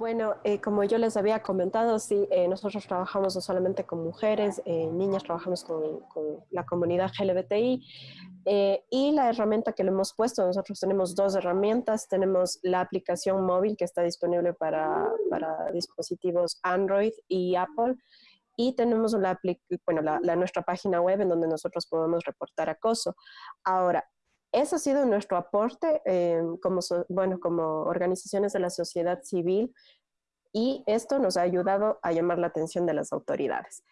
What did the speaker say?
Bueno, eh, como yo les había comentado, sí, eh, nosotros trabajamos no solamente con mujeres, eh, niñas, trabajamos con, la comunidad LGBTI y la herramienta que le hemos puesto, nosotros tenemos dos herramientas, tenemos la aplicación móvil que está disponible para, dispositivos Android y Apple y tenemos bueno, la, la, nuestra página web en donde nosotros podemos reportar acoso. Ahora, ese ha sido nuestro aporte eh, como, bueno, como organizaciones de la sociedad civil y esto nos ha ayudado a llamar la atención de las autoridades.